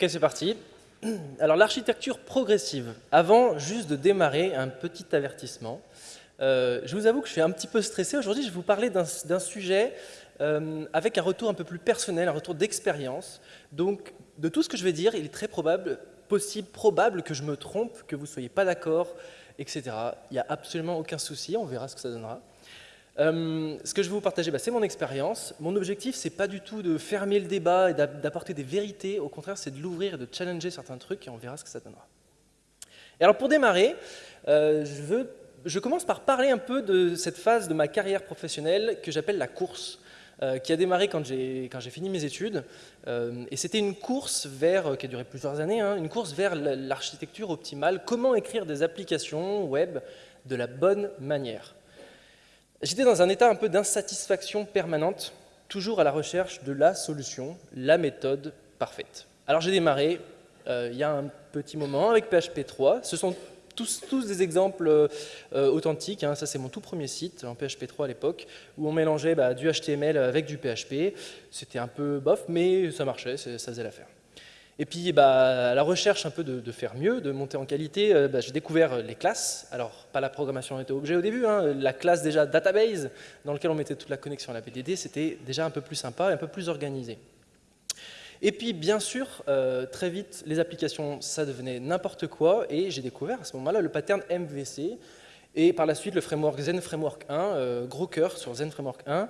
Ok, c'est parti. Alors l'architecture progressive. Avant juste de démarrer, un petit avertissement. Euh, je vous avoue que je suis un petit peu stressé. Aujourd'hui, je vais vous parler d'un sujet euh, avec un retour un peu plus personnel, un retour d'expérience. Donc, de tout ce que je vais dire, il est très probable, possible, probable que je me trompe, que vous ne soyez pas d'accord, etc. Il n'y a absolument aucun souci, on verra ce que ça donnera. Euh, ce que je vais vous partager, bah, c'est mon expérience. Mon objectif, c'est pas du tout de fermer le débat et d'apporter des vérités. Au contraire, c'est de l'ouvrir et de challenger certains trucs et on verra ce que ça donnera. Et alors, pour démarrer, euh, je, commence par parler un peu de cette phase de ma carrière professionnelle que j'appelle la course. Euh, qui a démarré quand j'ai fini mes études. et c'était une course vers, qui a duré plusieurs années, hein, une course vers l'architecture optimale, comment écrire des applications web de la bonne manière. J'étais dans un état un peu d'insatisfaction permanente, toujours à la recherche de la solution, la méthode parfaite. Alors j'ai démarré euh, il y a un petit moment avec PHP 3. Ce sont tous, des exemples euh, authentiques. Hein. Ça, c'est mon tout premier site en PHP 3 à l'époque, où on mélangeait bah, du HTML avec du PHP. C'était un peu bof, mais ça marchait, ça faisait l'affaire. Et puis, bah, à la recherche un peu de, faire mieux, de monter en qualité, euh, bah, j'ai découvert les classes. Alors, pas la programmation était objet au début, hein. la classe déjà database, dans laquelle on mettait toute la connexion à la BDD, c'était déjà un peu plus sympa et un peu plus organisé. Et puis, bien sûr, euh, très vite, les applications, ça devenait n'importe quoi, et j'ai découvert à ce moment-là le pattern MVC, et par la suite le framework Zen Framework 1, euh, gros cœur sur Zen Framework 1,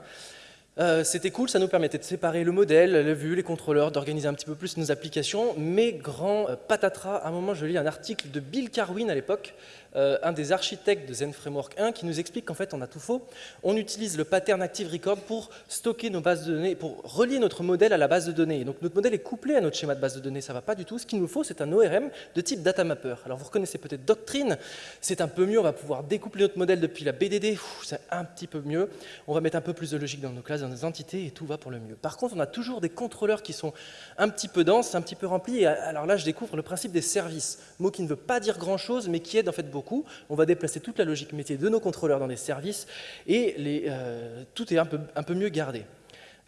euh, c'était cool, ça nous permettait de séparer le modèle, la vue, les contrôleurs, d'organiser un petit peu plus nos applications, mais grand euh, patatras, à un moment je lis un article de Bill Carwin à l'époque, euh, un des architectes de Zen Framework 1, qui nous explique qu'en fait on a tout faux. On utilise le pattern Active Record pour stocker nos bases de données, pour relier notre modèle à la base de données. Donc notre modèle est couplé à notre schéma de base de données, ça ne va pas du tout. Ce qu'il nous faut, c'est un ORM de type data mapper. Alors vous reconnaissez peut-être Doctrine, c'est un peu mieux, on va pouvoir découpler notre modèle depuis la BDD, c'est un petit peu mieux. On va mettre un peu plus de logique dans nos classes, dans nos entités, et tout va pour le mieux. Par contre, on a toujours des contrôleurs qui sont un petit peu denses, un petit peu remplis, et alors là je découvre le principe des services, mot qui ne veut pas dire grand-chose, mais qui aide en fait beaucoup. On va déplacer toute la logique métier de nos contrôleurs dans des services et euh, tout est un peu, un peu mieux gardé.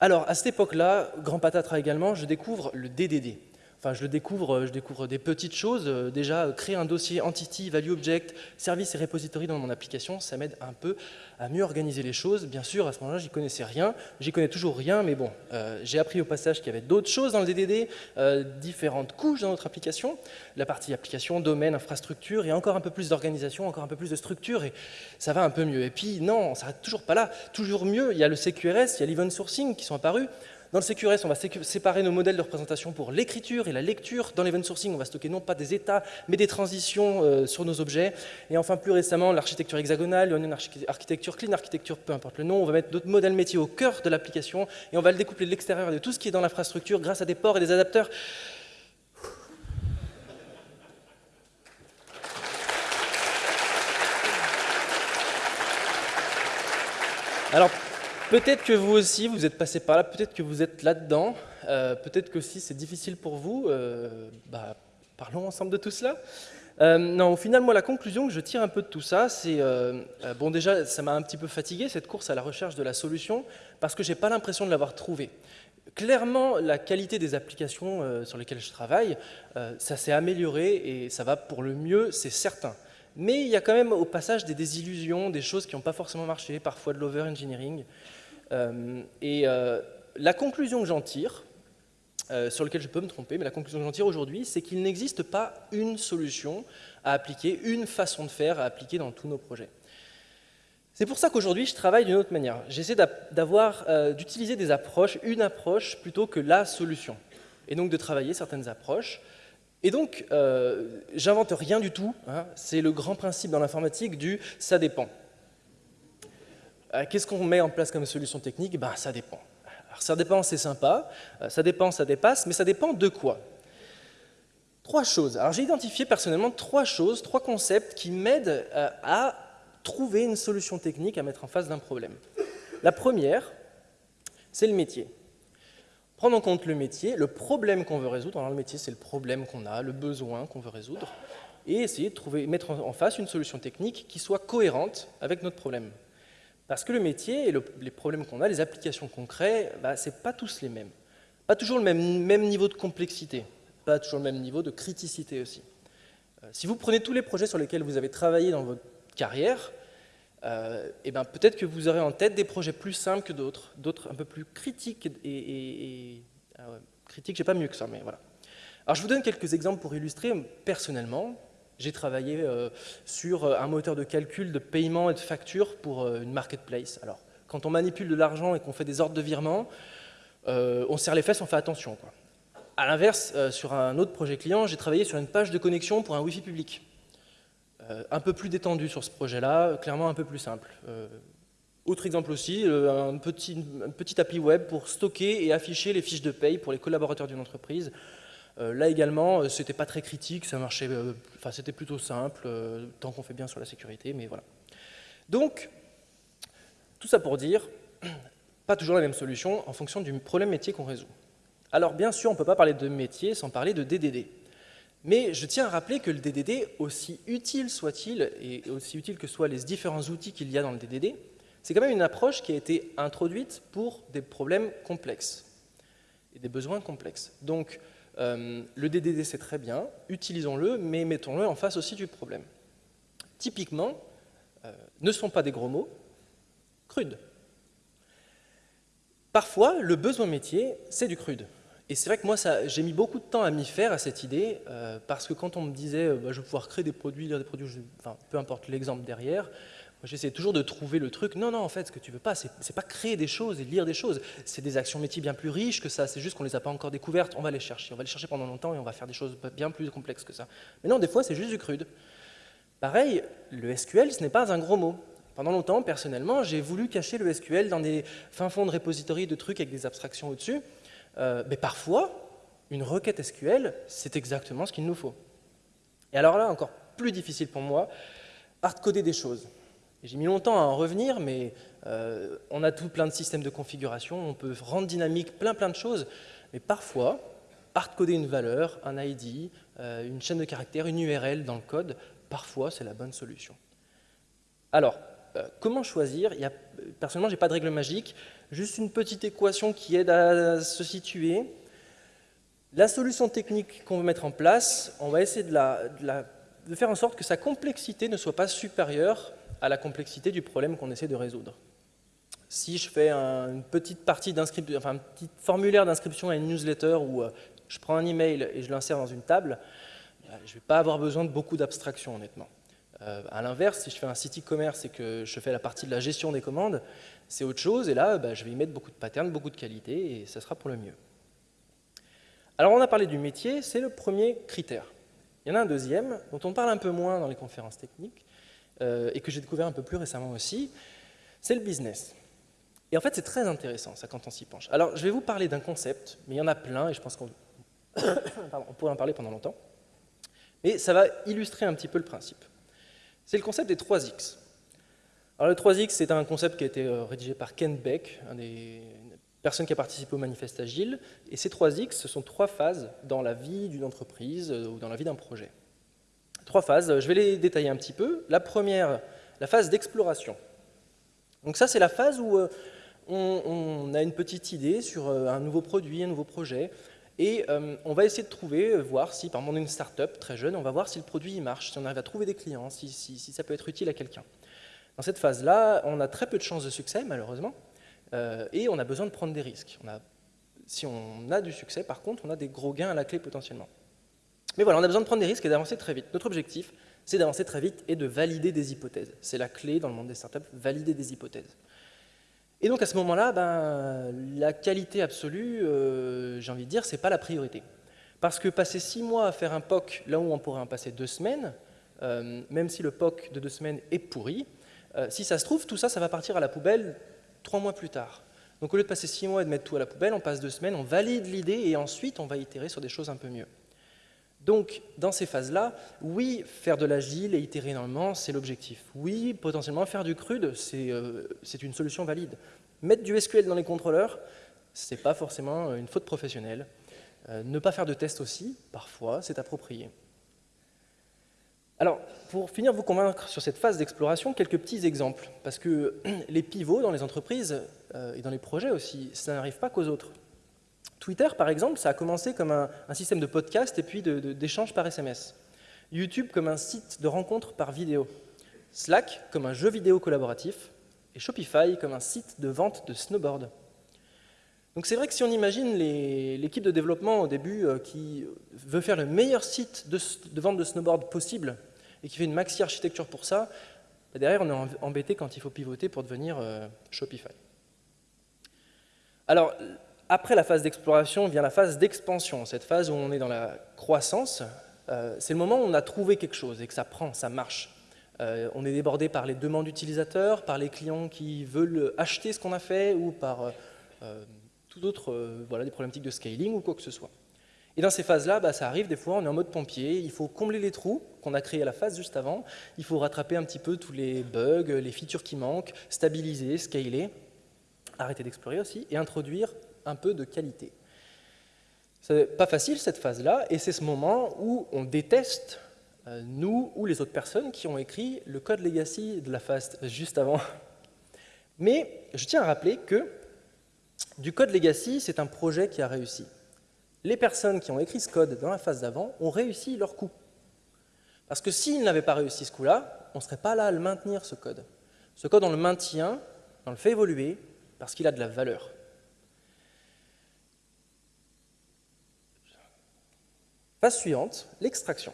Alors, à cette époque-là, grand patatras également, je découvre le DDD. Enfin, je le découvre, euh, je découvre des petites choses. Euh, déjà, euh, créer un dossier entity, value object, service et repository dans mon application, ça m'aide un peu à mieux organiser les choses. Bien sûr, à ce moment-là, j'y connaissais rien. J'y connais toujours rien, mais bon, j'ai appris au passage qu'il y avait d'autres choses dans le DDD, différentes couches dans notre application. La partie application, domaine, infrastructure, et encore un peu plus d'organisation, encore un peu plus de structure, et ça va un peu mieux. Et puis, non, on s'arrête toujours pas là. Toujours mieux, il y a le CQRS, il y a l'event sourcing qui sont apparus. Dans le CQRS, on va séparer nos modèles de représentation pour l'écriture et la lecture. Dans l'event sourcing, on va stocker non pas des états, mais des transitions euh, sur nos objets. Et enfin, plus récemment, l'architecture hexagonale, une architecture clean, architecture, peu importe le nom. On va mettre notre modèle métier au cœur de l'application et on va le découpler de l'extérieur de tout ce qui est dans l'infrastructure grâce à des ports et des adapteurs. Alors, Peut-être que vous aussi, vous êtes passé par là, peut-être que vous êtes là-dedans, euh, peut-être que si c'est difficile pour vous, euh, bah, parlons ensemble de tout cela. Euh, non, au final, moi, la conclusion que je tire un peu de tout ça, c'est, bon déjà, ça m'a un petit peu fatigué, cette course à la recherche de la solution, parce que je n'ai pas l'impression de l'avoir trouvée. Clairement, la qualité des applications sur lesquelles je travaille, ça s'est amélioré et ça va pour le mieux, c'est certain. Mais il y a quand même au passage des désillusions, des choses qui n'ont pas forcément marché, parfois de l'over-engineering. Euh, et euh, la conclusion que j'en tire, euh, sur laquelle je peux me tromper, mais la conclusion que j'en tire aujourd'hui, c'est qu'il n'existe pas une solution à appliquer, une façon de faire à appliquer dans tous nos projets. C'est pour ça qu'aujourd'hui, je travaille d'une autre manière. J'essaie d'utiliser des approches, une approche plutôt que la solution. Et donc de travailler certaines approches. Et donc, j'invente rien du tout. Hein. C'est le grand principe dans l'informatique du « ça dépend ». Euh, qu'est-ce qu'on met en place comme solution technique? Ben, Ça dépend. Alors, ça dépend, c'est sympa, euh, ça dépend, ça dépasse, mais ça dépend de quoi? Trois choses. Alors j'ai identifié personnellement trois choses, trois concepts qui m'aident euh, à trouver une solution technique à mettre en face d'un problème. La première, c'est le métier. Prendre en compte le métier, le problème qu'on veut résoudre. Dans le métier, c'est le problème qu'on a, le besoin qu'on veut résoudre, et essayer de trouver, mettre en face une solution technique qui soit cohérente avec notre problème. Parce que le métier et les problèmes qu'on a, les applications crée, bah, ce n'est pas tous les mêmes. Pas toujours le même, niveau de complexité. pas toujours le même niveau de criticité aussi. Euh, si vous prenez tous les projets sur lesquels vous avez travaillé dans votre carrière, euh, et ben peut-être que vous aurez en tête des projets plus simples que d'autres, d'autres un peu plus critiques et, et, ah critiques, j'ai pas mieux que ça, mais voilà. Alors je vous donne quelques exemples pour illustrer. Personnellement, j'ai travaillé euh, sur un moteur de calcul de paiement et de facture pour une marketplace. Alors, quand on manipule de l'argent et qu'on fait des ordres de virement, on serre les fesses, on fait attention. Quoi. À l'inverse, euh, sur un autre projet client, j'ai travaillé sur une page de connexion pour un Wi-Fi public. Euh, un peu plus détendu sur ce projet-là, clairement un peu plus simple. Euh, autre exemple aussi, un petit, un petit appli web pour stocker et afficher les fiches de paye pour les collaborateurs d'une entreprise. Là également, c'était pas très critique, ça marchait, enfin c'était plutôt simple, tant qu'on fait bien sur la sécurité, mais voilà. Donc, tout ça pour dire, pas toujours la même solution en fonction du problème métier qu'on résout. Alors bien sûr, on ne peut pas parler de métier sans parler de DDD. Mais je tiens à rappeler que le DDD, aussi utile soit-il, et aussi utile que soient les différents outils qu'il y a dans le DDD, c'est quand même une approche qui a été introduite pour des problèmes complexes et des besoins complexes. Euh, le DDD, c'est très bien, utilisons-le, mais mettons-le en face aussi du problème. Typiquement, euh, ne sont pas des gros mots, crude. Parfois, le besoin métier, c'est du crude. Et c'est vrai que moi, j'ai mis beaucoup de temps à m'y faire, à cette idée, euh, parce que quand on me disait bah, je vais pouvoir créer des produits, des produits, peu importe l'exemple derrière, j'essayais toujours de trouver le truc. Non, non, en fait, ce que tu veux pas, c'est pas créer des choses et lire des choses. C'est des actions métiers bien plus riches que ça. C'est juste qu'on les a pas encore découvertes. On va les chercher. On va les chercher pendant longtemps et on va faire des choses bien plus complexes que ça. Mais non, des fois, c'est juste du crude. Pareil, le SQL, ce n'est pas un gros mot. Pendant longtemps, personnellement, j'ai voulu cacher le SQL dans des fins fonds de repository de trucs avec des abstractions au-dessus. Euh, mais parfois, une requête SQL, c'est exactement ce qu'il nous faut. Et alors là, encore plus difficile pour moi, hardcoder des choses. J'ai mis longtemps à en revenir, mais euh, on a tout plein de systèmes de configuration, on peut rendre dynamique plein plein de choses, mais parfois, hardcoder une valeur, un ID, euh, une chaîne de caractères, une URL dans le code, parfois c'est la bonne solution. Alors, comment choisir? Personnellement, je n'ai pas de règle magique juste une petite équation qui aide à se situer. La solution technique qu'on veut mettre en place, on va essayer de, faire en sorte que sa complexité ne soit pas supérieure à la complexité du problème qu'on essaie de résoudre. Si je fais une petite partie d'inscription, enfin un petit formulaire d'inscription à une newsletter où euh, je prends un email et je l'insère dans une table, bah, je ne vais pas avoir besoin de beaucoup d'abstraction honnêtement. Euh, à l'inverse, si je fais un site e-commerce et que je fais la partie de la gestion des commandes, c'est autre chose, et là, bah, je vais y mettre beaucoup de patterns, beaucoup de qualité, et ça sera pour le mieux. Alors, on a parlé du métier, c'est le premier critère. Il y en a un deuxième, dont on parle un peu moins dans les conférences techniques, euh, et que j'ai découvert un peu plus récemment aussi, c'est le business. Et en fait, c'est très intéressant, ça, quand on s'y penche. Alors, je vais vous parler d'un concept, mais il y en a plein, et je pense qu'on pourrait en parler pendant longtemps. Mais ça va illustrer un petit peu le principe. C'est le concept des 3X. Alors le 3X, c'est un concept qui a été euh, rédigé par Ken Beck, une des personnes qui a participé au manifeste Agile. Et ces 3X, ce sont trois phases dans la vie d'une entreprise euh, ou dans la vie d'un projet. Trois phases, je vais les détailler un petit peu. La première, la phase d'exploration. Donc ça, c'est la phase où euh, on, a une petite idée sur un nouveau produit, un nouveau projet, et on va essayer de trouver, voir si, par exemple, une start-up très jeune, on va voir si le produit marche, si on arrive à trouver des clients, si ça peut être utile à quelqu'un. Dans cette phase-là, on a très peu de chances de succès, malheureusement, euh, et on a besoin de prendre des risques. si on a du succès, par contre, on a des gros gains à la clé potentiellement. Mais voilà, on a besoin de prendre des risques et d'avancer très vite. Notre objectif, c'est d'avancer très vite et de valider des hypothèses. C'est la clé dans le monde des startups, valider des hypothèses. Et donc à ce moment-là, ben, la qualité absolue, euh, j'ai envie de dire, ce n'est pas la priorité. Parce que passer six mois à faire un POC là où on pourrait en passer deux semaines, euh, même si le POC de deux semaines est pourri, euh, si ça se trouve, tout ça, ça va partir à la poubelle trois mois plus tard. Donc au lieu de passer six mois et de mettre tout à la poubelle, on passe deux semaines, on valide l'idée et ensuite on va itérer sur des choses un peu mieux. Donc, dans ces phases-là, oui, faire de l'agile et itérer énormément, c'est l'objectif. Oui, potentiellement faire du crude, c'est euh, une solution valide. Mettre du SQL dans les contrôleurs, ce n'est pas forcément une faute professionnelle. Euh, ne pas faire de tests aussi, parfois, c'est approprié. Alors, pour finir vous convaincre sur cette phase d'exploration, quelques petits exemples, parce que les pivots dans les entreprises euh, et dans les projets aussi, ça n'arrive pas qu'aux autres. Twitter, par exemple, ça a commencé comme un, système de podcast et puis d'échange par SMS. YouTube comme un site de rencontre par vidéo. Slack comme un jeu vidéo collaboratif. Et Shopify comme un site de vente de snowboard. Donc c'est vrai que si on imagine l'équipe de développement au début euh, qui veut faire le meilleur site de, vente de snowboard possible et qui fait une maxi architecture pour ça, bah, derrière on est embêté quand il faut pivoter pour devenir euh, Shopify. Alors après la phase d'exploration vient la phase d'expansion, cette phase où on est dans la croissance. Euh, c'est le moment où on a trouvé quelque chose et que ça prend, ça marche. on est débordé par les demandes utilisateurs, par les clients qui veulent acheter ce qu'on a fait ou par tout d'autres euh, voilà, des problématiques de scaling ou quoi que ce soit. Et dans ces phases-là, bah, ça arrive des fois, on est en mode pompier, il faut combler les trous qu'on a créés à la phase juste avant, il faut rattraper un petit peu tous les bugs, les features qui manquent, stabiliser, scaler, arrêter d'explorer aussi, et introduire un peu de qualité. C'est pas facile cette phase-là, et c'est ce moment où on déteste, euh, nous ou les autres personnes qui ont écrit le code legacy de la phase juste avant. Mais je tiens à rappeler que du code legacy, c'est un projet qui a réussi. Les personnes qui ont écrit ce code dans la phase d'avant ont réussi leur coup. Parce que s'ils n'avaient pas réussi ce coup-là, on ne serait pas là à le maintenir, ce code. Ce code, on le maintient, on le fait évoluer, parce qu'il a de la valeur. Phase suivante, l'extraction.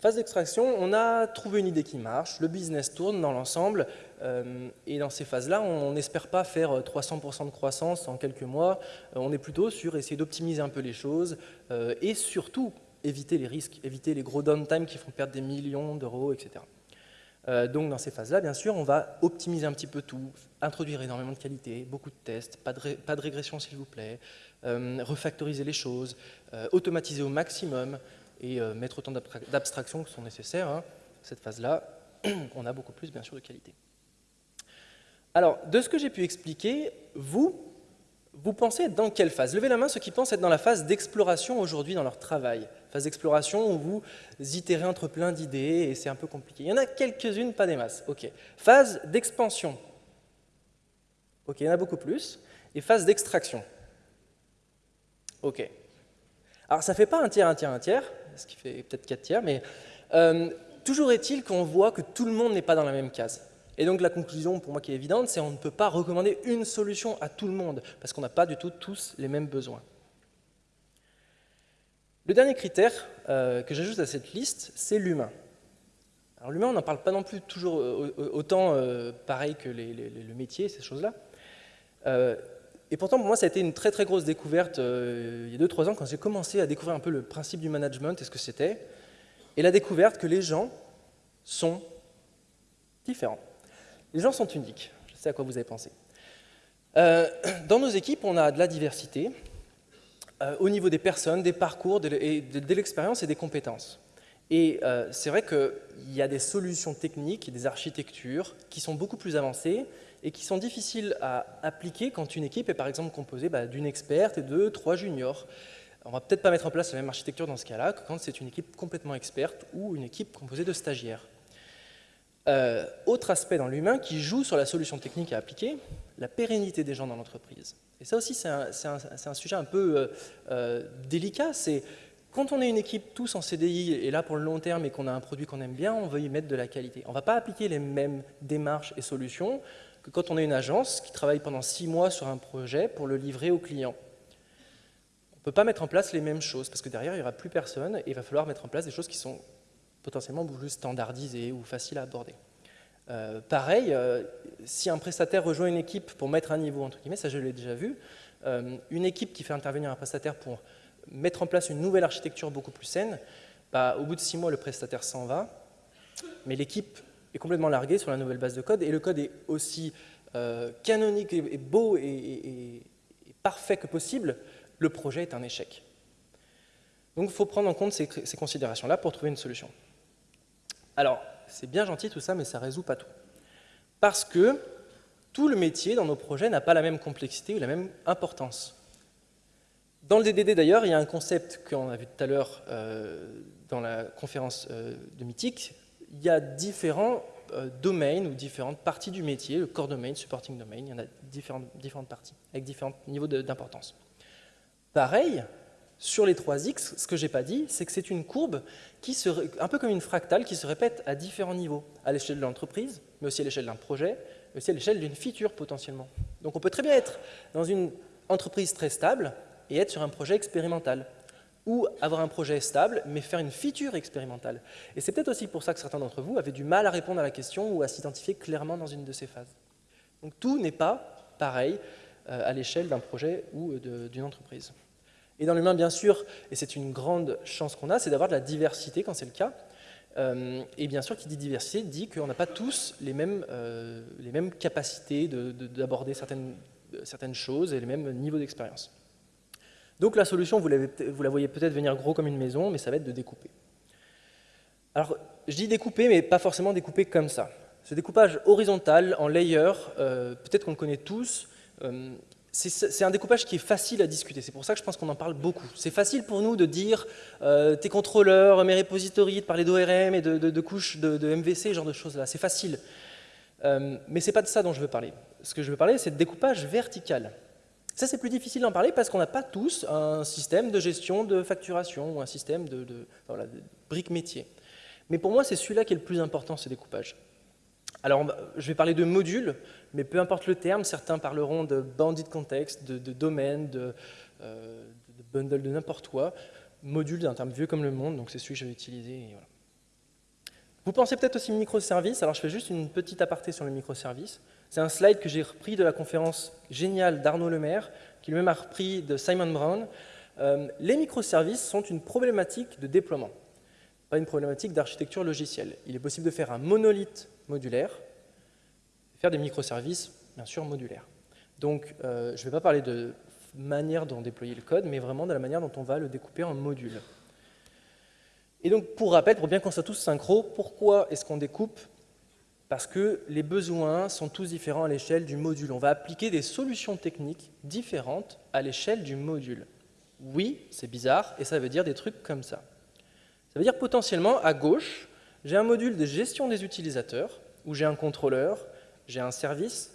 Phase d'extraction, on a trouvé une idée qui marche, le business tourne dans l'ensemble, euh, et dans ces phases-là, on n'espère pas faire 300% euh, de croissance en quelques mois, euh, on est plutôt sur essayer d'optimiser un peu les choses, et surtout éviter les risques, éviter les gros downtime qui font perdre des millions d'euros, etc. donc dans ces phases-là, bien sûr, on va optimiser un petit peu tout, introduire énormément de qualité, beaucoup de tests, pas de, pas de régression s'il vous plaît, refactoriser les choses, automatiser au maximum, et euh, mettre autant d'abstractions que sont nécessaires. Hein. Cette phase-là, on a beaucoup plus, bien sûr, de qualité. Alors, de ce que j'ai pu expliquer, vous, vous pensez être dans quelle phase? Levez la main ceux qui pensent être dans la phase d'exploration aujourd'hui dans leur travail. Phase d'exploration où vous itérez entre plein d'idées et c'est un peu compliqué. Il y en a quelques-unes, pas des masses. Ok. Phase d'expansion. Ok, il y en a beaucoup plus. Et phase d'extraction. Ok. Alors ça ne fait pas un tiers, un tiers, un tiers, ce qui fait peut-être 4 tiers, mais euh, toujours est-il qu'on voit que tout le monde n'est pas dans la même case. Et donc la conclusion pour moi qui est évidente, c'est qu'on ne peut pas recommander une solution à tout le monde, parce qu'on n'a pas du tout tous les mêmes besoins. Le dernier critère euh, que j'ajoute à cette liste, c'est l'humain. Alors l'humain, on n'en parle pas non plus toujours euh, autant pareil que le métier, ces choses-là. Et pourtant, pour moi, ça a été une très très grosse découverte euh, il y a 2-3 ans quand j'ai commencé à découvrir un peu le principe du management et ce que c'était. Et la découverte que les gens sont différents. Les gens sont uniques. Je sais à quoi vous avez pensé. Euh, dans nos équipes, on a de la diversité euh, au niveau des personnes, des parcours, de, l'expérience et des compétences. Et c'est vrai qu'il y a des solutions techniques des architectures qui sont beaucoup plus avancées et qui sont difficiles à appliquer quand une équipe est par exemple composée bah, d'une experte et de trois juniors. On va peut-être pas mettre en place la même architecture dans ce cas-là que quand c'est une équipe complètement experte ou une équipe composée de stagiaires. Euh, autre aspect dans l'humain qui joue sur la solution technique à appliquer, la pérennité des gens dans l'entreprise. Et ça aussi, c'est un, sujet un peu euh, euh, délicat. C'est quand on est une équipe tous en CDI et là pour le long terme et qu'on a un produit qu'on aime bien, on veut y mettre de la qualité. On ne va pas appliquer les mêmes démarches et solutions quand on est une agence qui travaille pendant six mois sur un projet pour le livrer au client. On ne peut pas mettre en place les mêmes choses, parce que derrière, il n'y aura plus personne, et il va falloir mettre en place des choses qui sont potentiellement plus standardisées ou faciles à aborder. Euh, pareil, euh, si un prestataire rejoint une équipe pour mettre un niveau, entre guillemets, ça je l'ai déjà vu, euh, une équipe qui fait intervenir un prestataire pour mettre en place une nouvelle architecture beaucoup plus saine, bah, au bout de six mois, le prestataire s'en va, mais l'équipe complètement largué sur la nouvelle base de code, et le code est aussi euh, canonique et, beau et, parfait que possible, le projet est un échec. Donc il faut prendre en compte ces, considérations-là pour trouver une solution. Alors, c'est bien gentil tout ça, mais ça ne résout pas tout. Parce que tout le métier dans nos projets n'a pas la même complexité ou la même importance. Dans le DDD d'ailleurs, il y a un concept qu'on a vu tout à l'heure euh, dans la conférence euh, de Mythique, il y a différents euh, domaines ou différentes parties du métier, le core domain, supporting domain, il y en a différentes, parties, avec différents niveaux d'importance. Pareil, sur les 3x, ce que je n'ai pas dit, c'est que c'est une courbe qui se, un peu comme une fractale qui se répète à différents niveaux, à l'échelle de l'entreprise, mais aussi à l'échelle d'un projet, mais aussi à l'échelle d'une feature potentiellement. Donc on peut très bien être dans une entreprise très stable et être sur un projet expérimental, ou avoir un projet stable, mais faire une feature expérimentale. Et c'est peut-être aussi pour ça que certains d'entre vous avaient du mal à répondre à la question ou à s'identifier clairement dans une de ces phases. Donc tout n'est pas pareil euh, à l'échelle d'un projet ou d'une entreprise. Et dans l'humain, bien sûr, et c'est une grande chance qu'on a, c'est d'avoir de la diversité quand c'est le cas. Euh, et bien sûr, qui dit diversité dit qu'on n'a pas tous les mêmes, euh, les mêmes capacités d'aborder certaines, certaines choses et les mêmes niveaux d'expérience. Donc la solution, vous, la voyez peut-être venir gros comme une maison, mais ça va être de découper. Alors, je dis découper, mais pas forcément découper comme ça. Ce découpage horizontal, en layer, euh, peut-être qu'on le connaît tous, c'est un découpage qui est facile à discuter. C'est pour ça que je pense qu'on en parle beaucoup. C'est facile pour nous de dire euh, tes contrôleurs, mes repositories, de parler d'ORM et de, couches de, MVC, ce genre de choses-là. C'est facile. Euh, mais ce n'est pas de ça dont je veux parler. Ce que je veux parler, c'est de découpage vertical. Ça, c'est plus difficile d'en parler parce qu'on n'a pas tous un système de gestion de facturation ou un système de, de, de briques métier. Mais pour moi, c'est celui-là qui est le plus important, ce découpage. Alors, je vais parler de modules, mais peu importe le terme, certains parleront de bandit contexte, de, domaine, de, euh, de, bundle, de n'importe quoi. Module, c'est un terme vieux comme le monde, donc c'est celui que je vais. Vous pensez peut-être aussi microservices, alors je fais juste une petite aparté sur les microservices. C'est un slide que j'ai repris de la conférence géniale d'Arnaud Lemaire, qui lui-même a repris de Simon Brown. Euh, les microservices sont une problématique de déploiement, pas une problématique d'architecture logicielle. Il est possible de faire un monolithe modulaire, faire des microservices, bien sûr, modulaires. Donc, euh, je ne vais pas parler de manière dont déployer le code, mais vraiment de la manière dont on va le découper en modules. Et donc, pour rappel, pour bien qu'on soit tous synchro, pourquoi est-ce qu'on découpe Parce que les besoins sont tous différents à l'échelle du module. On va appliquer des solutions techniques différentes à l'échelle du module. Oui, c'est bizarre, et ça veut dire des trucs comme ça. Ça veut dire potentiellement, à gauche, j'ai un module de gestion des utilisateurs, où j'ai un contrôleur, j'ai un service,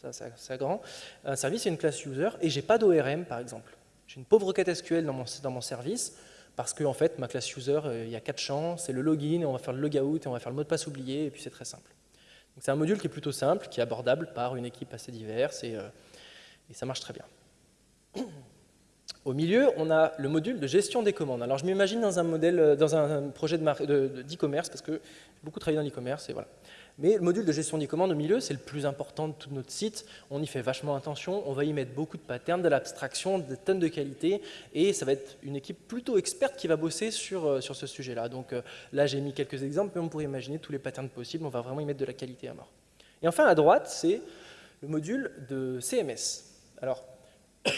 ça c'est grand, un service et une classe user, et j'ai pas d'ORM par exemple. J'ai une pauvre requête SQL dans mon, dans mon service, parce que en fait, ma classe user, euh, il y a quatre champs, c'est le login, et on va faire le logout, et on va faire le mot de passe oublié, et puis c'est très simple. C'est un module qui est plutôt simple, qui est abordable par une équipe assez diverse, et, euh, ça marche très bien. Au milieu, on a le module de gestion des commandes. Alors je m'imagine dans un modèle, euh, dans un projet d'e-commerce, parce que j'ai beaucoup travaillé dans l'e-commerce, et voilà. Mais le module de gestion des commandes au milieu, c'est le plus important de tout notre site. On y fait vachement attention, on va y mettre beaucoup de patterns, de l'abstraction, des tonnes de qualité, et ça va être une équipe plutôt experte qui va bosser sur, euh, sur ce sujet-là. Donc euh, là, j'ai mis quelques exemples, mais on pourrait imaginer tous les patterns possibles, on va vraiment y mettre de la qualité à mort. Et enfin, à droite, c'est le module de CMS. Alors,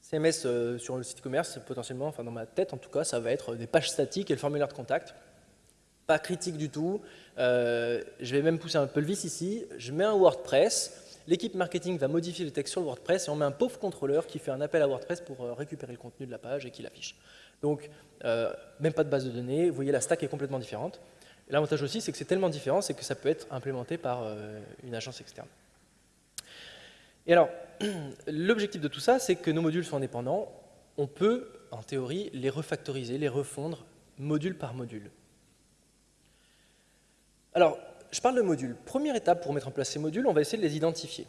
CMS euh, sur le site e-commerce, potentiellement, enfin dans ma tête en tout cas, ça va être des pages statiques et le formulaire de contact pas critique du tout. Euh, je vais même pousser un peu le vis ici. Je mets un WordPress. L'équipe marketing va modifier le texte sur le WordPress et on met un pauvre contrôleur qui fait un appel à WordPress pour euh, récupérer le contenu de la page et qui l'affiche. Donc, euh, même pas de base de données. Vous voyez, la stack est complètement différente. L'avantage aussi, c'est que c'est tellement différent, c'est que ça peut être implémenté par une agence externe. Et alors, l'objectif de tout ça, c'est que nos modules sont indépendants. On peut, en théorie, les refactoriser, les refondre module par module. Alors, je parle de modules. Première étape pour mettre en place ces modules, on va essayer de les identifier.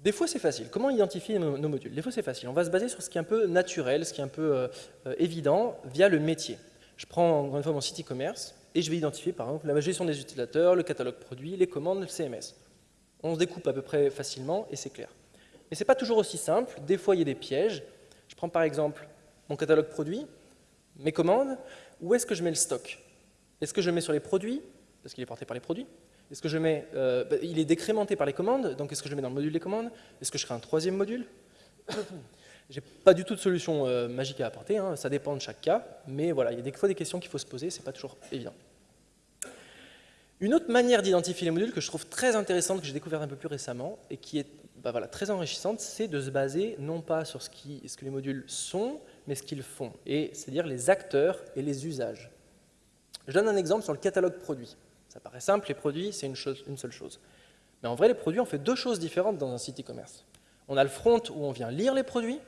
Des fois, c'est facile. Comment identifier nos, modules? Des fois, c'est facile. On va se baser sur ce qui est un peu naturel, ce qui est un peu euh, euh, évident, via le métier. Je prends encore une fois mon site e-commerce et je vais identifier par exemple la gestion des utilisateurs, le catalogue produit, les commandes, le CMS. On se découpe à peu près facilement et c'est clair. Mais ce n'est pas toujours aussi simple. Des fois, il y a des pièges. Je prends par exemple mon catalogue produit, mes commandes. Où est-ce que je mets le stock? Est-ce que je mets sur les produits? Parce qu'il est porté par les produits Est-ce que je mets, euh, bah, il est décrémenté par les commandes, donc est-ce que je mets dans le module des commandes? Est-ce que je crée un troisième module? J'ai pas du tout de solution euh, magique à apporter, hein, ça dépend de chaque cas, mais voilà, il y a des fois des questions qu'il faut se poser, c'est pas toujours évident. Une autre manière d'identifier les modules que je trouve très intéressante, que j'ai découvert un peu plus récemment, et qui est bah voilà, très enrichissante, c'est de se baser non pas sur ce, ce que les modules sont, mais ce qu'ils font, c'est-à-dire les acteurs et les usages. Je donne un exemple sur le catalogue produit. Ça paraît simple, les produits, c'est une, seule chose. Mais en vrai, les produits, on fait deux choses différentes dans un site e-commerce. On a le front où on vient lire les produits,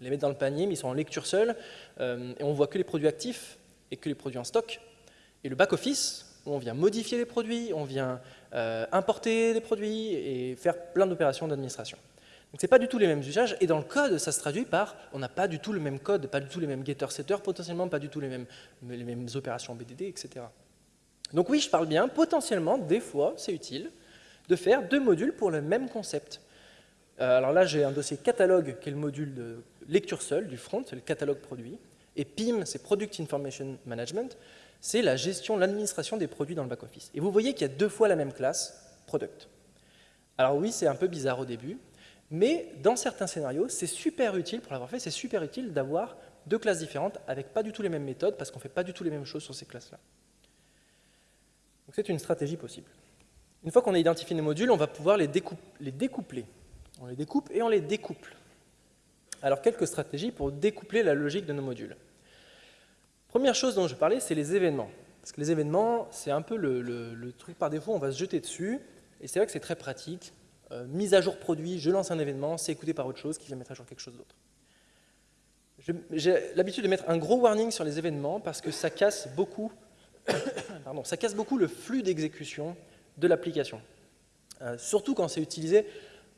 les mettre dans le panier, mais ils sont en lecture seule, euh, et on voit que les produits actifs et que les produits en stock. Et le back-office, où on vient modifier les produits, on vient euh, importer les produits et faire plein d'opérations d'administration. Donc ce pas du tout les mêmes usages, et dans le code, ça se traduit par, on n'a pas du tout le même code, pas du tout les mêmes getter-setters, potentiellement pas du tout les mêmes, les mêmes opérations BDD, etc. Donc oui, je parle bien, potentiellement, des fois, c'est utile de faire deux modules pour le même concept. Euh, alors là, j'ai un dossier catalogue, qui est le module de lecture seule du front, c'est le catalogue produit, et PIM, c'est Product Information Management, c'est la gestion, l'administration des produits dans le back-office. Et vous voyez qu'il y a deux fois la même classe, Product. Alors oui, c'est un peu bizarre au début, mais dans certains scénarios, c'est super utile, pour l'avoir fait, c'est super utile d'avoir deux classes différentes avec pas du tout les mêmes méthodes, parce qu'on ne fait pas du tout les mêmes choses sur ces classes-là. C'est une stratégie possible. Une fois qu'on a identifié nos modules, on va pouvoir les, les découpler. On les découpe et on les découple. Alors, quelques stratégies pour découpler la logique de nos modules. Première chose dont je parlais, c'est les événements. Parce que les événements, c'est un peu le, truc par défaut, on va se jeter dessus, et c'est vrai que c'est très pratique. Euh, mise à jour produit, je lance un événement, c'est écouté par autre chose qui vient mettre à jour quelque chose d'autre. J'ai l'habitude de mettre un gros warning sur les événements parce que ça casse beaucoup, ça casse beaucoup le flux d'exécution de l'application. Euh, surtout quand c'est utilisé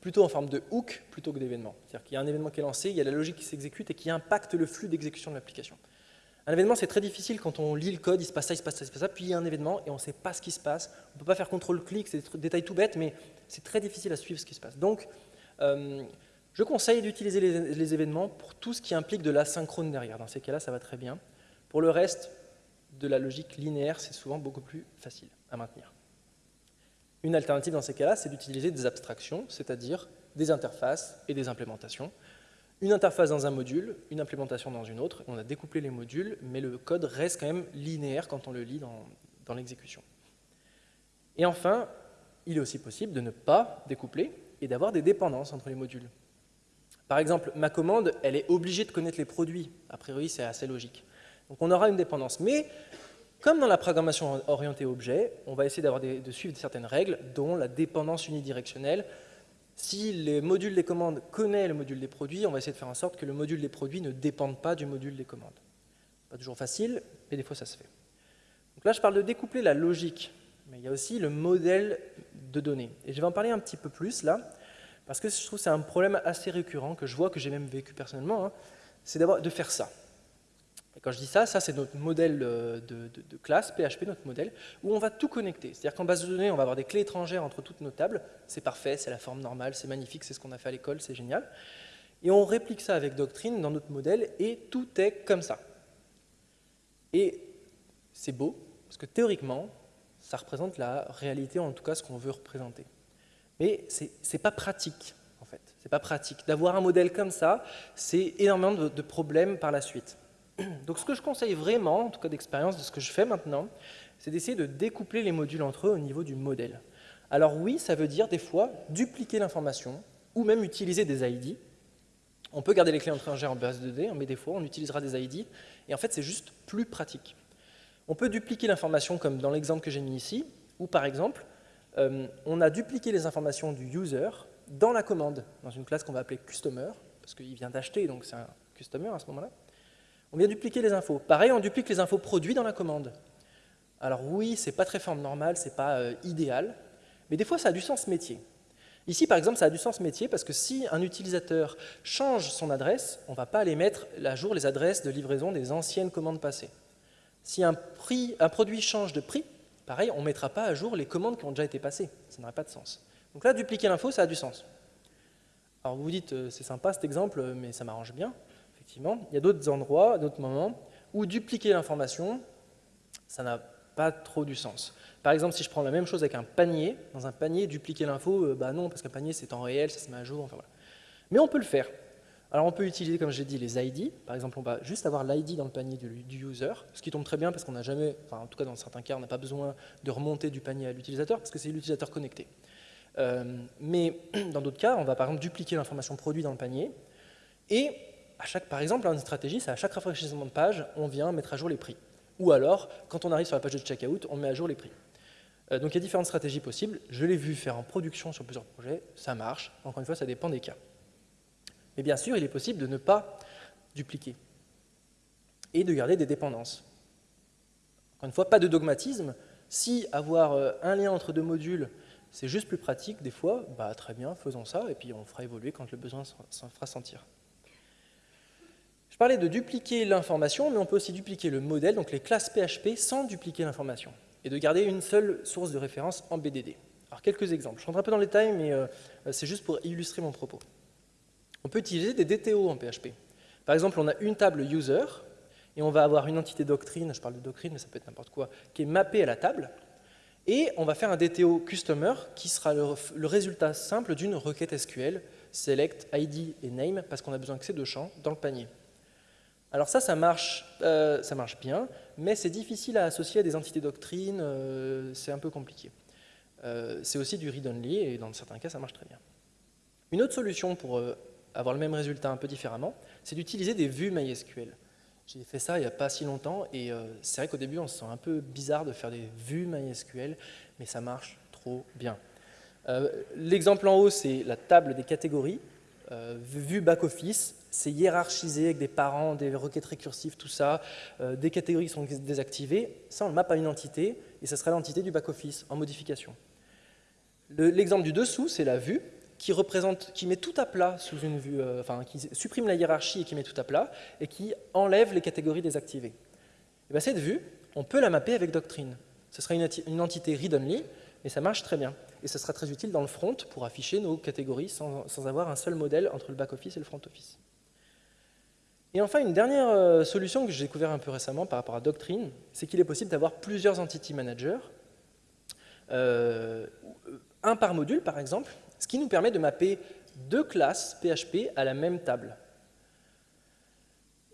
plutôt en forme de hook plutôt que d'événement. C'est-à-dire qu'il y a un événement qui est lancé, il y a la logique qui s'exécute et qui impacte le flux d'exécution de l'application. Un événement, c'est très difficile quand on lit le code, il se passe ça, il se passe ça, il se passe ça, puis il y a un événement et on ne sait pas ce qui se passe. On ne peut pas faire contrôle-clic, c'est des détails tout bêtes, mais c'est très difficile à suivre ce qui se passe. Donc, euh, je conseille d'utiliser les, les, événements pour tout ce qui implique de l'asynchrone derrière. Dans ces cas-là, ça va très bien. Pour le reste, de la logique linéaire, c'est souvent beaucoup plus facile à maintenir. Une alternative dans ces cas-là, c'est d'utiliser des abstractions, c'est-à-dire des interfaces et des implémentations. Une interface dans un module, une implémentation dans une autre. On a découplé les modules, mais le code reste quand même linéaire quand on le lit dans, l'exécution. Et enfin, il est aussi possible de ne pas découpler et d'avoir des dépendances entre les modules. Par exemple, ma commande, elle est obligée de connaître les produits. A priori, c'est assez logique. Donc on aura une dépendance. Mais comme dans la programmation orientée objet, on va essayer de suivre certaines règles, dont la dépendance unidirectionnelle. Si le module des commandes connaît le module des produits, on va essayer de faire en sorte que le module des produits ne dépende pas du module des commandes. Pas toujours facile, mais des fois ça se fait. Donc là, je parle de découpler la logique, mais il y a aussi le modèle de données. Et je vais en parler un petit peu plus là, parce que je trouve que c'est un problème assez récurrent, que je vois, que j'ai même vécu personnellement, hein, c'est de faire ça. Et quand je dis ça, ça c'est notre modèle euh, de, classe, PHP, notre modèle, où on va tout connecter. C'est-à-dire qu'en base de données, on va avoir des clés étrangères entre toutes nos tables. C'est parfait, c'est la forme normale, c'est magnifique, c'est ce qu'on a fait à l'école, c'est génial. Et on réplique ça avec Doctrine dans notre modèle, et tout est comme ça. Et c'est beau, parce que théoriquement, ça représente la réalité, en tout cas ce qu'on veut représenter. Mais ce n'est pas pratique, en fait. C'est pas pratique. D'avoir un modèle comme ça, c'est énormément de problèmes par la suite. Donc ce que je conseille vraiment, en tout cas d'expérience de ce que je fais maintenant, c'est d'essayer de découpler les modules entre eux au niveau du modèle. Alors oui, ça veut dire des fois dupliquer l'information ou même utiliser des ID. On peut garder les clés étrangères en base de données, mais des fois on utilisera des ID et en fait c'est juste plus pratique. On peut dupliquer l'information comme dans l'exemple que j'ai mis ici, ou par exemple, euh, on a dupliqué les informations du user dans la commande, dans une classe qu'on va appeler customer, parce qu'il vient d'acheter, donc c'est un customer à ce moment-là. On vient dupliquer les infos. Pareil, on duplique les infos produits dans la commande. Alors oui, ce n'est pas très forme normale, ce n'est pas euh, idéal, mais des fois ça a du sens métier. Ici, par exemple, ça a du sens métier parce que si un utilisateur change son adresse, on ne va pas aller mettre à jour les adresses de livraison des anciennes commandes passées. Si un, un produit change de prix, pareil, on ne mettra pas à jour les commandes qui ont déjà été passées. Ça n'aurait pas de sens. Donc là, dupliquer l'info, ça a du sens. Alors vous vous dites, euh, c'est sympa cet exemple, mais ça m'arrange bien effectivement. Il y a d'autres endroits, d'autres moments, où dupliquer l'information, ça n'a pas trop du sens. Par exemple, si je prends la même chose avec un panier, dans un panier, dupliquer l'info, euh, bah non, parce qu'un panier c'est en réel, ça se met à jour, enfin voilà. Mais on peut le faire. Alors on peut utiliser, comme j'ai dit, les ID. Par exemple, on va juste avoir l'ID dans le panier du, user, ce qui tombe très bien parce qu'on n'a jamais, enfin en tout cas dans certains cas, on n'a pas besoin de remonter du panier à l'utilisateur parce que c'est l'utilisateur connecté. Euh, mais dans d'autres cas, on va par exemple dupliquer l'information produit dans le panier et par exemple, une stratégie, c'est à chaque rafraîchissement de page, on vient mettre à jour les prix. Ou alors, quand on arrive sur la page de checkout, on met à jour les prix. Euh, donc il y a différentes stratégies possibles. Je l'ai vu faire en production sur plusieurs projets, ça marche. Encore une fois, ça dépend des cas. Mais bien sûr, il est possible de ne pas dupliquer et de garder des dépendances. Encore une fois, pas de dogmatisme. Si avoir euh, un lien entre deux modules, c'est juste plus pratique des fois, bah, très bien, faisons ça, et puis on fera évoluer quand le besoin s'en fera sentir. Je parlais de dupliquer l'information, mais on peut aussi dupliquer le modèle, donc les classes PHP, sans dupliquer l'information, et de garder une seule source de référence en BDD. Alors quelques exemples. Je rentre un peu dans les détails, mais euh, c'est juste pour illustrer mon propos. On peut utiliser des DTO en PHP. Par exemple, on a une table user, et on va avoir une entité doctrine, je parle de doctrine, mais ça peut être n'importe quoi, qui est mappée à la table, et on va faire un DTO customer qui sera le, résultat simple d'une requête SQL, select, ID et name, parce qu'on a besoin que ces deux champs dans le panier. Alors ça, ça marche, euh, ça marche bien, mais c'est difficile à associer à des entités doctrine, euh, c'est un peu compliqué. Euh, c'est aussi du read-only, et dans certains cas, ça marche très bien. Une autre solution pour avoir le même résultat un peu différemment, c'est d'utiliser des vues MySQL. J'ai fait ça il n'y a pas si longtemps et euh, c'est vrai qu'au début on se sent un peu bizarre de faire des vues MySQL, mais ça marche trop bien. Euh, l'exemple en haut c'est la table des catégories. Euh, vue back-office, c'est hiérarchisé avec des parents, des requêtes récursives, tout ça. des catégories sont désactivées. Ça on le map à une entité et ça sera l'entité du back-office en modification. L'exemple du dessous c'est la vue qui, représente, qui met tout à plat sous une vue, euh, enfin, qui supprime la hiérarchie et qui met tout à plat, et qui enlève les catégories désactivées. Et bien, cette vue, on peut la mapper avec Doctrine. Ce sera une, une entité read-only, mais ça marche très bien. Et ce sera très utile dans le front pour afficher nos catégories sans, avoir un seul modèle entre le back-office et le front-office. Et enfin, une dernière euh, solution que j'ai découvert un peu récemment par rapport à Doctrine, c'est qu'il est possible d'avoir plusieurs entity managers, euh, un par module par exemple, ce qui nous permet de mapper deux classes PHP à la même table.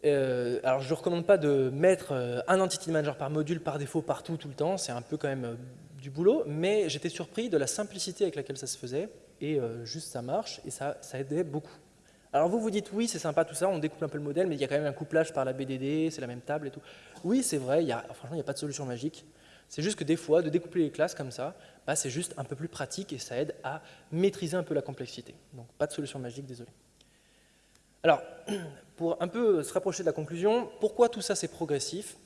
Euh, alors je ne recommande pas de mettre un entity manager par module par défaut partout tout le temps, c'est un peu quand même du boulot, mais j'étais surpris de la simplicité avec laquelle ça se faisait, et juste ça marche, et ça, ça aidait beaucoup. Alors vous vous dites, oui c'est sympa tout ça, on découpe un peu le modèle, mais il y a quand même un couplage par la BDD, c'est la même table et tout. Oui c'est vrai, y a, franchement il n'y a pas de solution magique, c'est juste que des fois, de découpler les classes comme ça, bah, c'est juste un peu plus pratique et ça aide à maîtriser un peu la complexité. Donc pas de solution magique, désolé. Alors, pour un peu se rapprocher de la conclusion, pourquoi tout ça c'est progressif?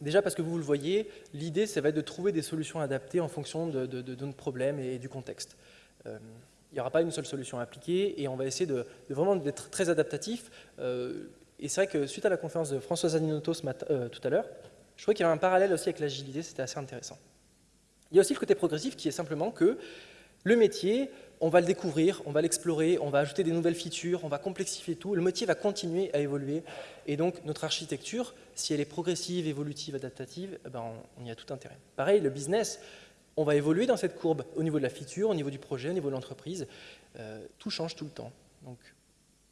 Déjà parce que vous le voyez, l'idée ça va être de trouver des solutions adaptées en fonction de, notre problème et du contexte. Euh, il n'y aura pas une seule solution à appliquer et on va essayer de, vraiment d'être très adaptatif. Euh, et c'est vrai que suite à la conférence de Françoise Aninotto euh, tout à l'heure, je trouvais qu'il y avait un parallèle aussi avec l'agilité, c'était assez intéressant. Il y a aussi le côté progressif qui est simplement que le métier, on va le découvrir, on va l'explorer, on va ajouter des nouvelles features, on va complexifier tout, le métier va continuer à évoluer, et donc notre architecture, si elle est progressive, évolutive, adaptative, eh ben on, y a tout intérêt. Pareil, le business, on va évoluer dans cette courbe au niveau de la feature, au niveau du projet, au niveau de l'entreprise, euh, tout change tout le temps. Donc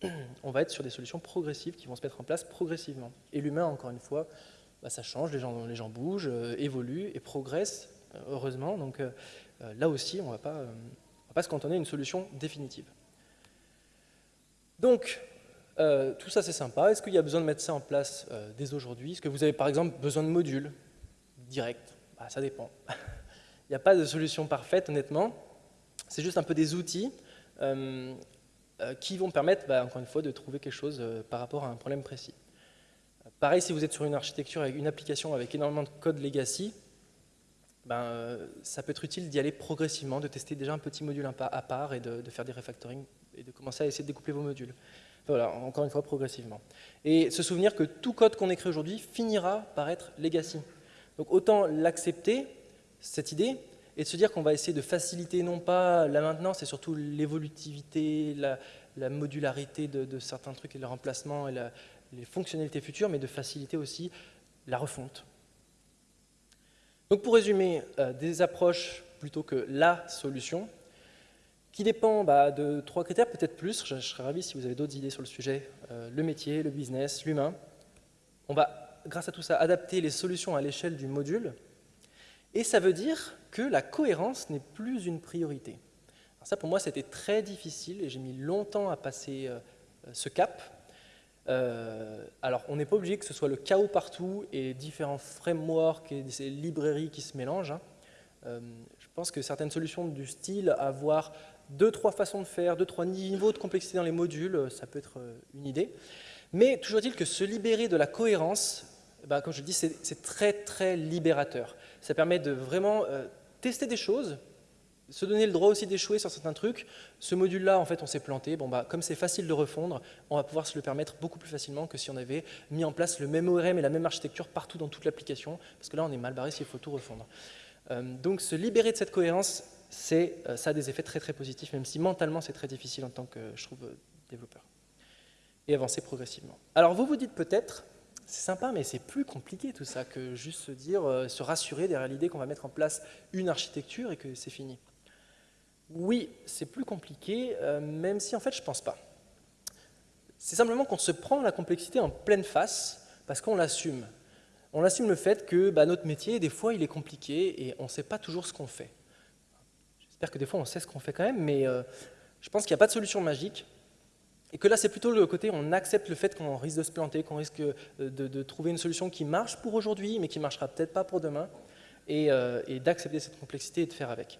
on va être sur des solutions progressives qui vont se mettre en place progressivement. Et l'humain, encore une fois, bah, ça change, les gens, bougent, euh, évoluent et progressent, euh, heureusement. Donc là aussi, on ne va pas se cantonner à une solution définitive. Donc, tout ça c'est sympa. Est-ce qu'il y a besoin de mettre ça en place dès aujourd'hui? Est-ce que vous avez par exemple besoin de modules directs? Bah, Ça dépend. Il n'y a pas de solution parfaite, honnêtement. C'est juste un peu des outils qui vont permettre, bah, encore une fois, de trouver quelque chose par rapport à un problème précis. Pareil, si vous êtes sur une architecture avec une application avec énormément de code legacy, ben, euh, ça peut être utile d'y aller progressivement, de tester déjà un petit module à part et de, faire des refactoring et de commencer à essayer de découpler vos modules. Voilà, encore une fois, progressivement. Et se souvenir que tout code qu'on écrit aujourd'hui finira par être legacy. Donc autant l'accepter, cette idée, et de se dire qu'on va essayer de faciliter non pas la maintenance, et surtout l'évolutivité, la, modularité de, certains trucs et le remplacement et les fonctionnalités futures, mais de faciliter aussi la refonte. Donc pour résumer, euh, des approches plutôt que la solution, qui dépend bah, de trois critères, peut-être plus, je, serais ravi si vous avez d'autres idées sur le sujet, euh, le métier, le business, l'humain. On va, grâce à tout ça, adapter les solutions à l'échelle du module, et ça veut dire que la cohérence n'est plus une priorité. ça, pour moi, c'était très difficile, et j'ai mis longtemps à passer euh, ce cap, euh, alors, on n'est pas obligé que ce soit le chaos partout et différents frameworks et librairies qui se mélangent. Hein. Euh, je pense que certaines solutions du style avoir deux, trois façons de faire, deux, trois niveaux de complexité dans les modules, ça peut être une idée. Mais toujours est-il que se libérer de la cohérence, bah, comme je le dis, c'est très très libérateur. Ça permet de vraiment tester des choses, se donner le droit aussi d'échouer sur certains trucs. Ce module-là, en fait, on s'est planté. Bon, bah, comme c'est facile de refondre, on va pouvoir se le permettre beaucoup plus facilement que si on avait mis en place le même ORM et la même architecture partout dans toute l'application, parce que là, on est mal barré s'il faut tout refondre. Euh, donc, se libérer de cette cohérence, euh, ça a des effets très très positifs, même si mentalement, c'est très difficile en tant que, je trouve, euh, développeur. Et avancer progressivement. Alors, vous vous dites peut-être, c'est sympa, mais c'est plus compliqué tout ça que juste se dire, se rassurer derrière l'idée qu'on va mettre en place une architecture et que c'est fini. Oui, c'est plus compliqué, euh, même si en fait je ne pense pas. C'est simplement qu'on se prend la complexité en pleine face parce qu'on l'assume. On assume le fait que bah, notre métier, des fois, il est compliqué et on ne sait pas toujours ce qu'on fait. J'espère que des fois, on sait ce qu'on fait quand même, mais euh, je pense qu'il n'y a pas de solution magique. Et que là, c'est plutôt le côté, on accepte le fait qu'on risque de se planter, qu'on risque euh, de, trouver une solution qui marche pour aujourd'hui, mais qui ne marchera peut-être pas pour demain, et d'accepter cette complexité et de faire avec.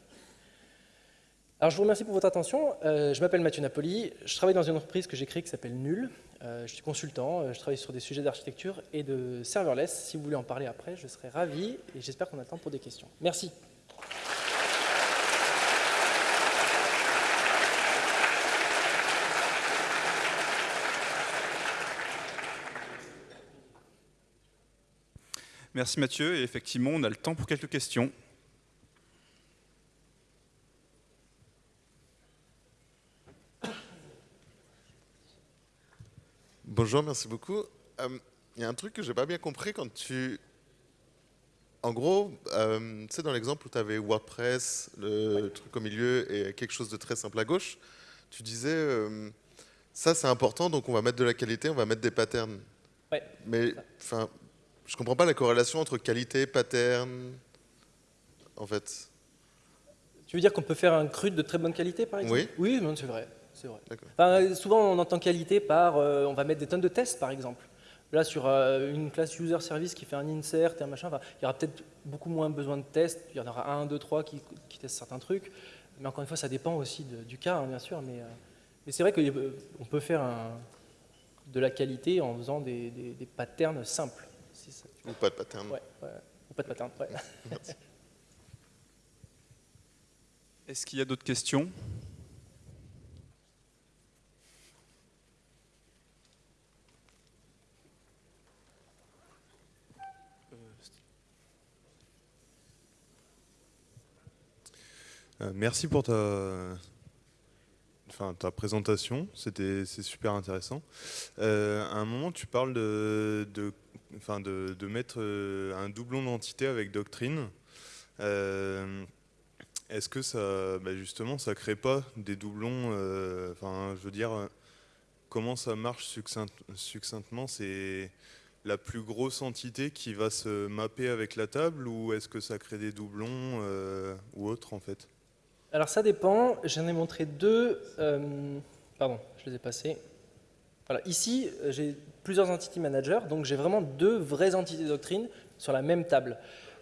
Alors je vous remercie pour votre attention. Euh, je m'appelle Mathieu Napoli, je travaille dans une entreprise que j'ai créée qui s'appelle Nul. Euh, je suis consultant, euh, je travaille sur des sujets d'architecture et de serverless. Si vous voulez en parler après, je serai ravi et j'espère qu'on a le temps pour des questions. Merci. Merci Mathieu, et effectivement on a le temps pour quelques questions. Bonjour, merci beaucoup. Euh, il y a un truc que j'ai pas bien compris quand tu... En gros, euh, tu sais, dans l'exemple où tu avais WordPress, le truc au milieu et quelque chose de très simple à gauche, tu disais, euh, ça c'est important, donc on va mettre de la qualité, on va mettre des patterns. Ouais, Mais enfin, je comprends pas la corrélation entre qualité, pattern, en fait. Tu veux dire qu'on peut faire un crude de très bonne qualité, par exemple? Oui. Oui, c'est vrai c'est vrai. souvent, on entend qualité par, euh, on va mettre des tonnes de tests, par exemple. Là, sur euh, une classe user service qui fait un insert et un machin, il y aura peut-être beaucoup moins besoin de tests. Il y en aura un, deux, trois qui, testent certains trucs. Mais encore une fois, ça dépend aussi du cas, hein, bien sûr. Mais, euh, mais c'est vrai qu'on peut faire de la qualité en faisant des, patterns simples. Ou pas de pattern. Ouais, Ou pas de pattern, ouais. Est-ce qu'il y a d'autres questions? Euh, merci pour ta, enfin, ta présentation, c'est super intéressant. Euh, à un moment, tu parles de, enfin, de mettre euh, un doublon d'entité avec Doctrine. Est-ce que ça, bah justement, ça crée pas des doublons Enfin, je veux dire, comment ça marche succinctement? C'est la plus grosse entité qui va se mapper avec la table ou est-ce que ça crée des doublons ou autre en fait? Alors ça dépend, j'en ai montré deux, euh, pardon, je les ai passés. Voilà, ici, j'ai plusieurs entités managers, donc j'ai vraiment deux vraies entités doctrine sur la même table.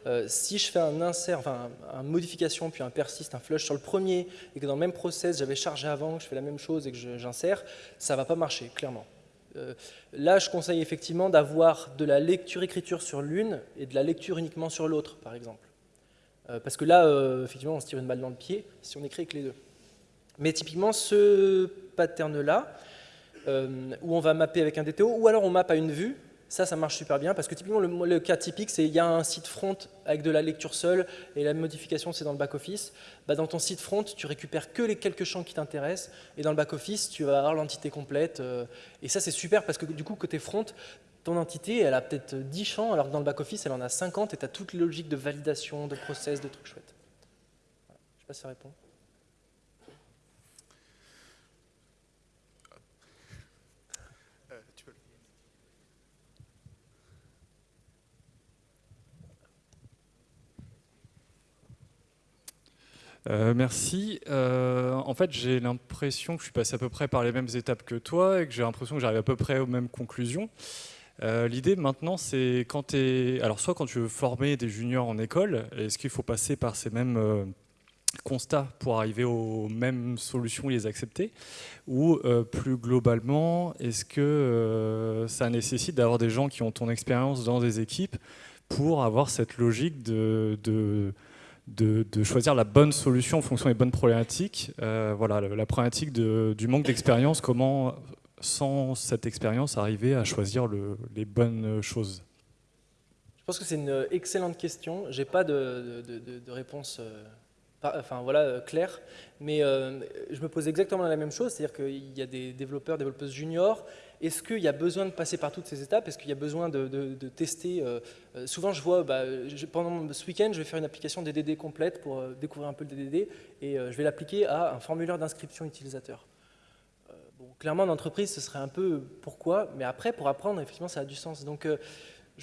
Euh, si je fais un insert, enfin une modification, puis un persiste, un flush sur le premier, et que dans le même process, j'avais chargé avant, que je fais la même chose et que j'insère, ça ne va pas marcher, clairement. Euh, là, je conseille effectivement d'avoir de la lecture-écriture sur l'une et de la lecture uniquement sur l'autre, par exemple. Euh, parce que là, euh, effectivement, on se tire une balle dans le pied si on écrit avec les deux. Mais typiquement, ce pattern-là, euh, où on va mapper avec un DTO, ou alors on mappe à une vue, ça, ça marche super bien, parce que typiquement, le, cas typique, c'est il y a un site front avec de la lecture seule, et la modification, c'est dans le back-office. Bah, dans ton site front, tu récupères que les quelques champs qui t'intéressent, et dans le back-office, tu vas avoir l'entité complète. et ça, c'est super, parce que du coup, côté front, ton entité, elle a peut-être 10 champs, alors que dans le back-office, elle en a 50, et tu as toute les logiques de validation, de process, de trucs chouettes. Je ne sais pas si ça répond. Euh, merci. Euh, en fait, j'ai l'impression que je suis passé à peu près par les mêmes étapes que toi et que j'ai l'impression que j'arrive à peu près aux mêmes conclusions. Euh, l'idée maintenant, c'est quand tu Alors, soit quand tu veux former des juniors en école, est-ce qu'il faut passer par ces mêmes euh, constats pour arriver aux mêmes solutions et les accepter? Ou euh, plus globalement, est-ce que ça nécessite d'avoir des gens qui ont ton expérience dans des équipes pour avoir cette logique de, choisir la bonne solution en fonction des bonnes problématiques? Voilà, la problématique du manque d'expérience, comment, sans cette expérience, arriver à choisir le, les bonnes choses? Je pense que c'est une excellente question. Je n'ai pas de, réponse euh, enfin, voilà, euh, claire, mais euh, je me pose exactement la même chose, c'est-à-dire qu'il y a des développeurs, développeuses juniors. Est-ce qu'il y a besoin de passer par toutes ces étapes? Est-ce qu'il y a besoin de, tester Souvent, je vois, bah, pendant ce week-end, je vais faire une application DDD complète pour découvrir un peu le DDD, et je vais l'appliquer à un formulaire d'inscription utilisateur. Clairement, en entreprise, ce serait un peu pourquoi, mais après, pour apprendre, effectivement, ça a du sens. Donc,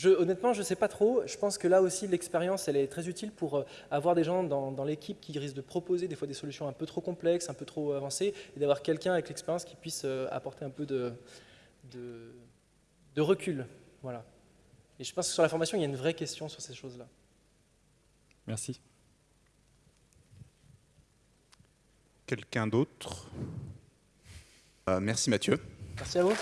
honnêtement, je ne sais pas trop. Je pense que là aussi, l'expérience, elle est très utile pour euh, avoir des gens dans, l'équipe qui risquent de proposer des fois des solutions un peu trop complexes, un peu trop avancées, et d'avoir quelqu'un avec l'expérience qui puisse euh, apporter un peu de, de, recul. Voilà. Et je pense que sur la formation, il y a une vraie question sur ces choses-là. Merci. Quelqu'un d'autre? euh, Merci Mathieu. Merci à vous.